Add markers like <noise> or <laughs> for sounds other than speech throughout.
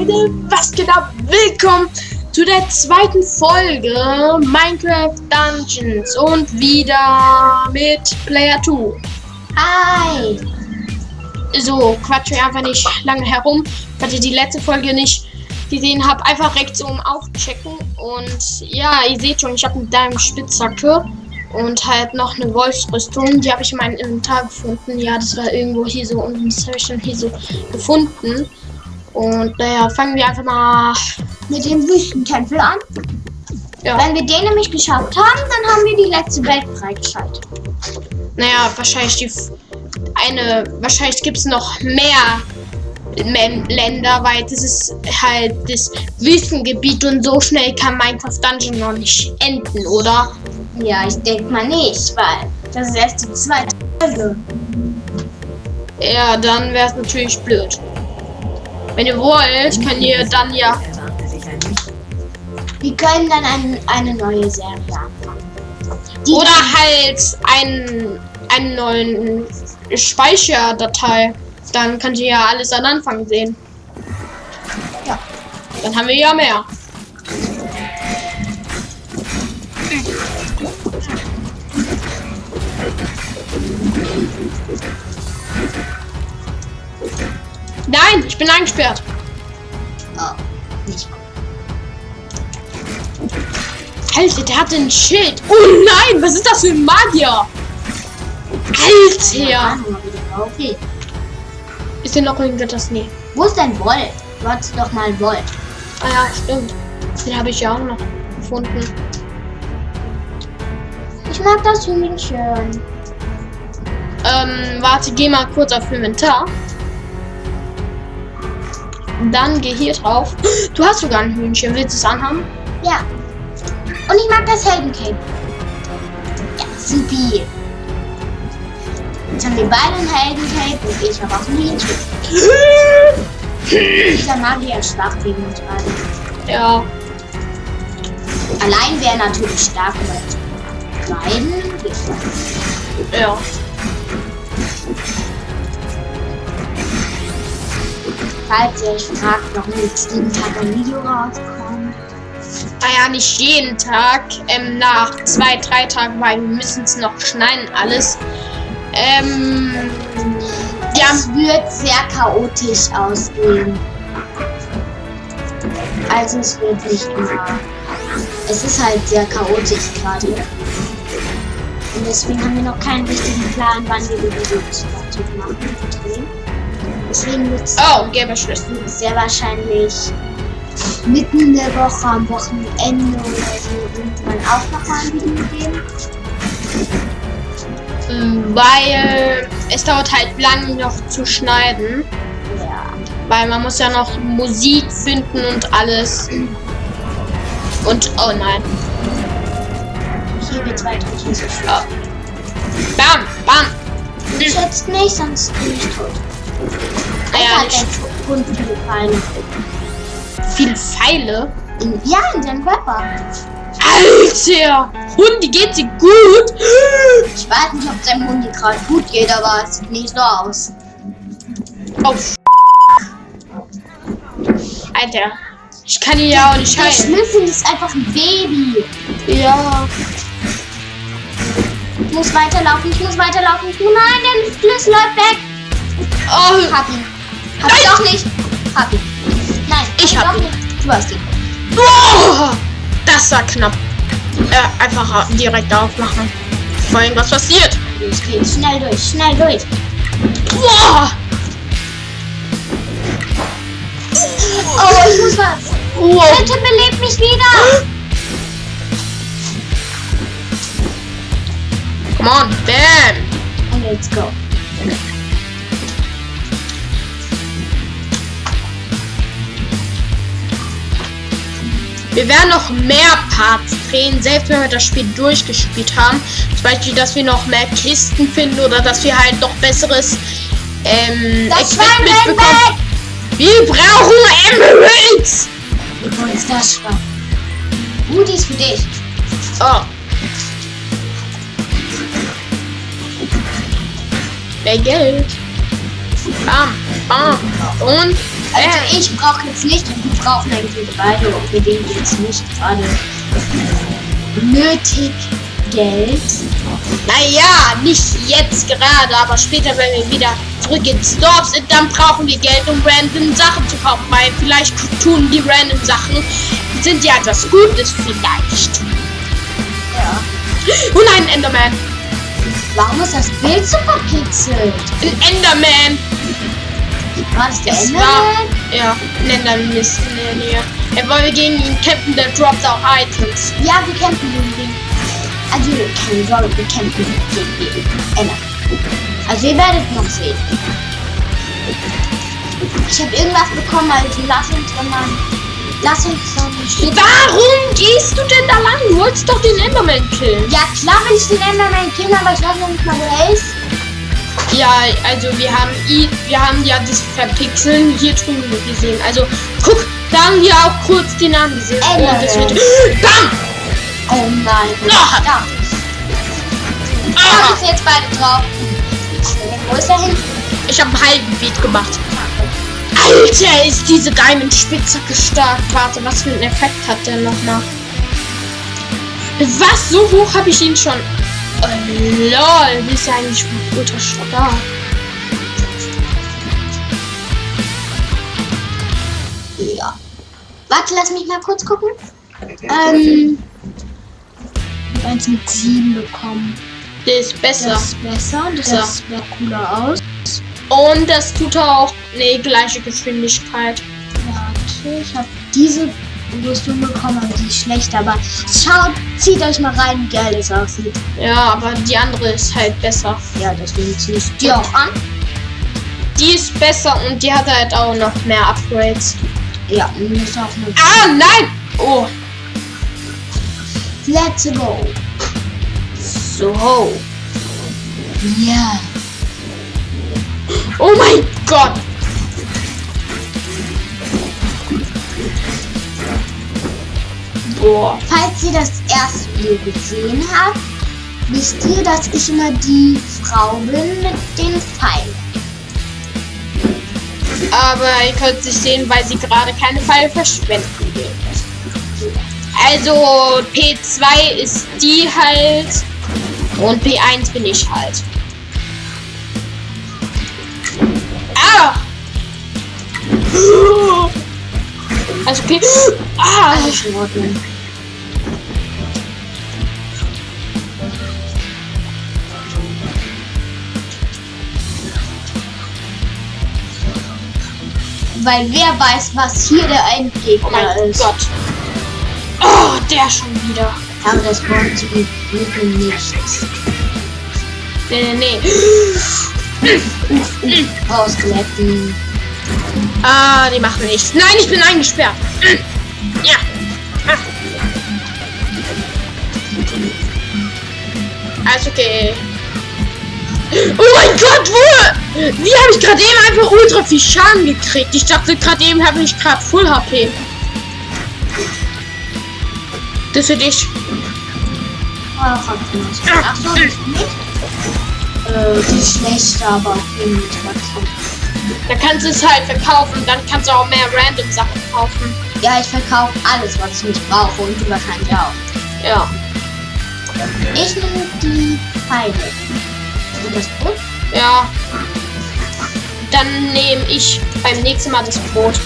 Leute, was geht ab? Willkommen zu der zweiten Folge Minecraft Dungeons und wieder mit Player 2. Hi! So, quatsch mir einfach nicht lange herum, falls ihr die letzte Folge nicht gesehen habt, einfach rechts oben aufchecken und ja, ihr seht schon, ich habe mit deinem Spitzhacke und halt noch eine Wolfsrüstung, die habe ich in meinem Inventar gefunden. Ja, das war irgendwo hier so unten, das habe ich dann hier so gefunden. Und naja, fangen wir einfach mal Mit dem Wüstentempel an. Ja. Wenn wir den nämlich geschafft haben, dann haben wir die letzte Welt freigeschaltet. Naja, wahrscheinlich die eine, wahrscheinlich gibt es noch mehr Länder, weil das ist halt das Wüstengebiet und so schnell kann Minecraft Dungeon noch nicht enden, oder? Ja, ich denke mal nicht, weil das ist erst die zweite Folge. Ja, dann wäre es natürlich blöd. Wenn ihr wollt, könnt ihr dann ja. Wir können dann ein, eine neue Serie anfangen. Die Oder halt einen, einen neuen Speicherdatei. Dann könnt ihr ja alles an Anfang sehen. Ja. Dann haben wir ja mehr. Bin eingesperrt. Oh, nicht gut. Alter, der hat ein Schild. Oh nein, was ist das für ein Magier? Alter. Okay. Ist denn noch irgendetwas? Nee. Wo ist dein? Du hattest doch mal Wolf. Ah ja, stimmt. Den habe ich ja auch noch gefunden. Ich mag das Hühnchen. Ähm, warte, geh mal kurz auf Inventar. Dann geh hier drauf. Du hast sogar ein Hühnchen. Willst du es anhaben? Ja. Und ich mag das Heldencape. Ja, supi. Jetzt haben wir beide ein Heldencape und ich habe auch ein Hühnchen. <laughs> Dieser Magier ist schwach gegen uns beide. Ja. Allein wäre natürlich stark mit beiden. Ja. Falls ihr euch fragt, warum jetzt jeden Tag ein Video rauskommt. Ah ja, nicht jeden Tag. Ähm, nach zwei, drei Tagen, weil wir müssen es noch schneiden, alles. Ähm, ja, Es wird sehr chaotisch ausgehen. Also es wird nicht immer. Es ist halt sehr chaotisch gerade. Und deswegen haben wir noch keinen richtigen Plan, wann wir die Videos fertig machen und drehen. Deswegen wird es oh, gelber Schlüssel. sehr wahrscheinlich mitten in der Woche, am Wochenende oder so irgendwann auch noch mal ein Video geben. Mm, Weil es dauert halt lang noch zu schneiden. Ja. Weil man muss ja noch Musik finden und alles. Und, oh nein. Hier geht's weiter. Hier ist es Ja. Bam, bam. Ich jetzt nicht, sonst bin ich tot. Es ja, hat nicht ein Hund viele Pfeile. In, ja, in seinem Körper. Alter! Hundi, geht sie gut? Ich weiß nicht, ob seinem Hund gerade gut geht, aber es sieht nicht so aus. Oh, Alter. Ich kann ihn ja auch nicht Der heilen. Schlüssel ist einfach ein Baby. Ja. Ich muss weiterlaufen, ich muss weiterlaufen. Nein, der Schlüssel läuft weg. Oh, Hab ihn. Hab Nein. ich doch nicht. Hab ihn. Nein, Ich hab doch nicht. Du hast ihn. oh, das war knapp. Äh, einfach direkt aufmachen. Bevor irgendwas passiert. Los geht's. Schnell durch, schnell durch. Boah! Oh, ich muss was. Wow. Bitte belebt mich wieder. Come on, bam! Und let's go. Wir werden noch mehr Parts drehen, selbst wenn wir das Spiel durchgespielt haben. Zum Beispiel, dass wir noch mehr Kisten finden oder dass wir halt noch besseres ähm, Das Equipment bekommen. Wir brauchen Emeralds! Wo ist das Schwein? Die ist für dich. Oh. Mehr Geld. Bam, bam. Und Also ich brauche jetzt nicht und die brauchen eigentlich beide und wir denen jetzt nicht gerade nötig Geld. Naja, nicht jetzt gerade, aber später, wenn wir wieder zurück ins Dorf sind, dann brauchen wir Geld, um random Sachen zu kaufen. Weil vielleicht tun die random Sachen, sind ja etwas Gutes vielleicht. Ja. <laughs> Und ein Enderman. Warum ist das Bild so verpixelt? Ein Enderman. War das der Es Enderman? war, ja, ein Enderman ist in der Nähe. Wollen wir gegen ihn kämpfen, der droppt auch Items. Ja, wir kämpfen gegen den. Also, keine Sorge, wir kämpfen gegen den Enderman. Also, ihr werdet noch sehen. Ich habe irgendwas bekommen, also lass uns doch mal. Lass uns dann. Warum gehst du denn da lang? Du wolltest doch den Enderman killen. Ja, klar will ich den Enderman killen, aber ich weiß noch nicht mal, wo er ist. Ja, also wir haben wir haben ja das Verpixeln hier drüben gesehen. Also guck, da haben wir auch kurz den Namen gesehen. Und es wird. <gasps> Bam! Oh nein. Ah. Da. Ah, jetzt beide drauf. Wo ist er hin? ich habe einen halben Beat gemacht. Alter, ist diese Diamond Spitzhacke stark. Warte, was für einen Effekt hat der nochmal? Was? So hoch habe ich ihn schon. Oh, lol, die ist ja eigentlich ultra stark. Ja. Warte, lass mich mal kurz gucken. Ähm. Ich eins mit 7 bekommen. Der ist besser. Das ist besser. Das Ja. sieht cooler aus. Und das tut auch. Nee, gleiche Geschwindigkeit. Warte, ich habe diese Rüstung bekommen, aber die ist schlecht. Aber schaut, zieht euch mal rein, wie geil das aussieht. Ja, aber die andere ist halt besser. Ja, deswegen ziehe ich die auch an. Die ist besser und die hat halt auch noch mehr Upgrades. Ja, und die ist auch eine. Ah, nein! Oh, Let's go. so. Ja. Oh mein Gott! Boah. Falls ihr das erste Video gesehen habt, wisst ihr, dass ich immer die Frau bin mit den Pfeilen. Aber ihr könnt es nicht sehen, weil sie gerade keine Pfeile verschwenden will. Also P2 ist die halt und P1 bin ich halt. Ah! Also okay. Ah! Alles in Ordnung. Weil wer weiß, was hier der Oh Endgegner mein ist. Gott. Oh, der schon wieder. Aber das wollen sie bitte nicht. Nee, nee, nee. Ausglätten. Ah, die machen nichts. Nein, ich bin eingesperrt. Ja. Also okay. Oh mein Gott, wo? Wie habe ich gerade eben einfach ultra viel Schaden gekriegt? Ich dachte gerade eben habe ich gerade Full HP. Das für dich. Ach, so, das ist nicht. Äh, die ist schlecht, aber irgendwie trotzdem. Da kannst du es halt verkaufen. Dann kannst du auch mehr random Sachen kaufen. Ja, ich verkaufe alles, was ich nicht brauche und du wahrscheinlich auch. Ja. Ich nehme die Pfeile. Und das Brot? Ja. Dann nehme ich beim nächsten Mal das Brot.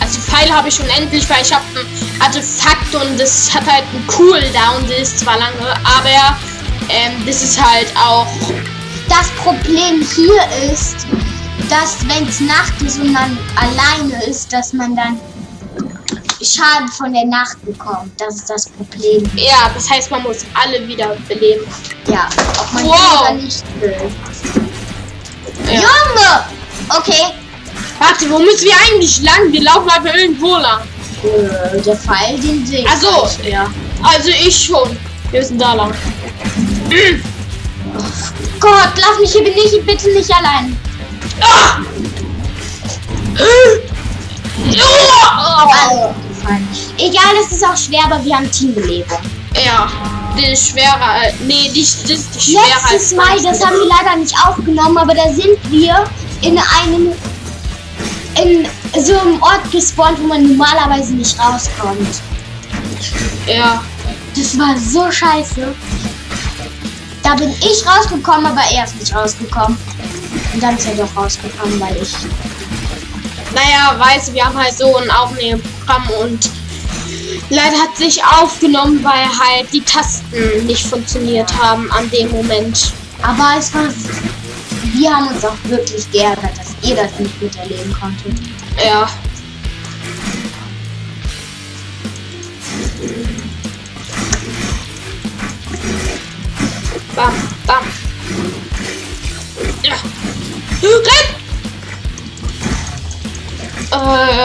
Also Pfeil habe ich schon endlich, weil ich habe ein Artefakt und das hat halt einen Cooldown. Das ist zwar lange, aber ähm, das ist halt auch. Das Problem hier ist, dass wenn es Nacht ist und man alleine ist, dass man dann Schaden von der Nacht bekommt. Das ist das Problem. Ja, das heißt, man muss alle wieder beleben. Ja, ob man Wow. oder nicht will. Ja. Junge! Okay. Warte, wo müssen wir eigentlich lang? Wir laufen einfach irgendwo lang. Äh, der Pfeil, den sehe ich. Also, ja. Also ich schon. Wir sind da lang. Gott, lass mich hier nicht, bitte nicht allein. Ah! Ja! Also, gefallen. Egal, es ist auch schwer, aber wir haben Teambelebung. Ja. die schwerer. äh, Nee, die, das ist die schwerer Letztes Mal, das haben wir leider nicht aufgenommen, aber da sind wir in einem in so einem Ort gespawnt, wo man normalerweise nicht rauskommt. Ja. Das war so scheiße. Da bin ich rausgekommen, aber er ist nicht rausgekommen. Und dann ist er doch rausgekommen, weil ich. Naja, weißt du, wir haben halt so ein Aufnahmeprogramm und leider hat sich aufgenommen, weil halt die Tasten nicht funktioniert haben an dem Moment. Aber es war. Wir haben uns auch wirklich geärgert, dass ihr das nicht miterleben konntet. Ja. Bam,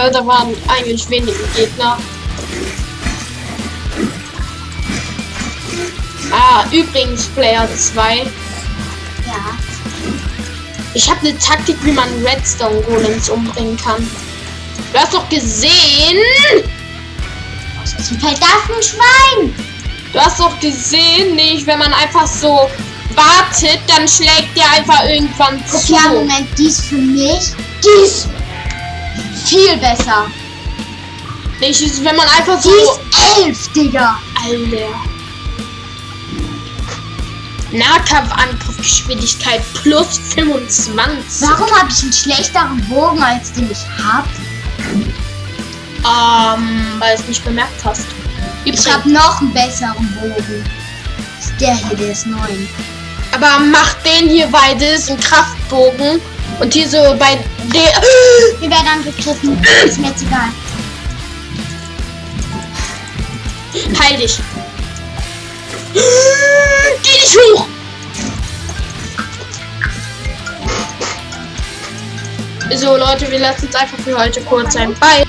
Äh, da waren eigentlich wenige Gegner. Ah, übrigens, Player 2. Ja. Ich habe eine Taktik, wie man Redstone Golems umbringen kann. Du hast doch gesehen! Aus diesem Feld darf ein Schwein! Du hast doch gesehen, nicht, wenn man einfach so wartet, dann schlägt der einfach irgendwann zu. Okay, Moment, dies für mich. Dies viel besser. Ist, wenn man einfach so. Dies elf, Digga. Alter. Nahkampfangriffgeschwindigkeit plus 25. Warum habe ich einen schlechteren Bogen als den ich hab? Ähm, weil es nicht bemerkt hast. Ich habe noch einen besseren Bogen. Ist der hier, der ist neun. Aber mach den hier, weil das ist ein Kraftbogen. Und hier so bei der. <gasps> Wir werden angegriffen. Ist mir jetzt egal. Heil dich. <gasps> Geh nicht hoch! So Leute, wir lassen es einfach für heute kurz sein. Bye!